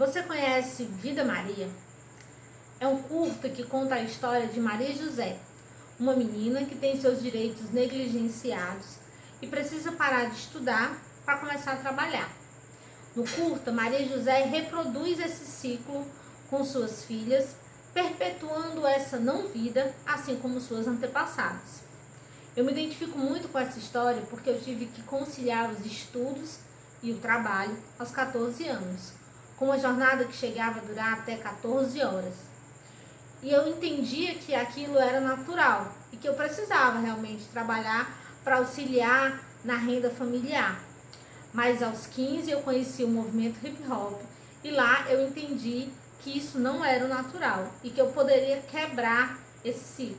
Você conhece Vida Maria? É um curta que conta a história de Maria José, uma menina que tem seus direitos negligenciados e precisa parar de estudar para começar a trabalhar. No curta, Maria José reproduz esse ciclo com suas filhas, perpetuando essa não vida, assim como suas antepassadas. Eu me identifico muito com essa história porque eu tive que conciliar os estudos e o trabalho aos 14 anos com uma jornada que chegava a durar até 14 horas. E eu entendia que aquilo era natural e que eu precisava realmente trabalhar para auxiliar na renda familiar. Mas aos 15 eu conheci o movimento hip hop e lá eu entendi que isso não era o natural e que eu poderia quebrar esse ciclo.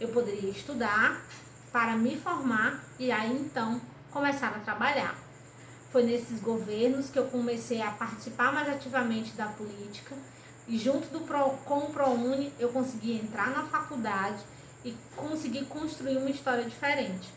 Eu poderia estudar para me formar e aí então começar a trabalhar. Foi nesses governos que eu comecei a participar mais ativamente da política. E junto do Pro, com o ProUni eu consegui entrar na faculdade e consegui construir uma história diferente.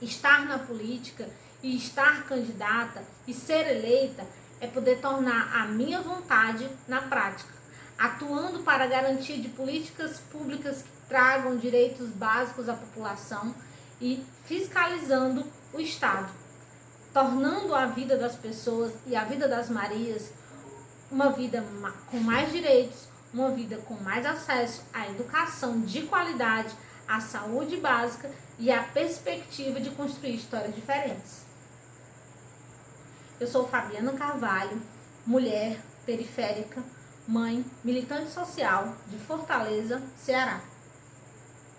Estar na política e estar candidata e ser eleita é poder tornar a minha vontade na prática, atuando para a garantia de políticas públicas que tragam direitos básicos à população e fiscalizando o Estado tornando a vida das pessoas e a vida das Marias uma vida com mais direitos, uma vida com mais acesso à educação de qualidade, à saúde básica e à perspectiva de construir histórias diferentes. Eu sou Fabiana Carvalho, mulher periférica, mãe, militante social de Fortaleza, Ceará.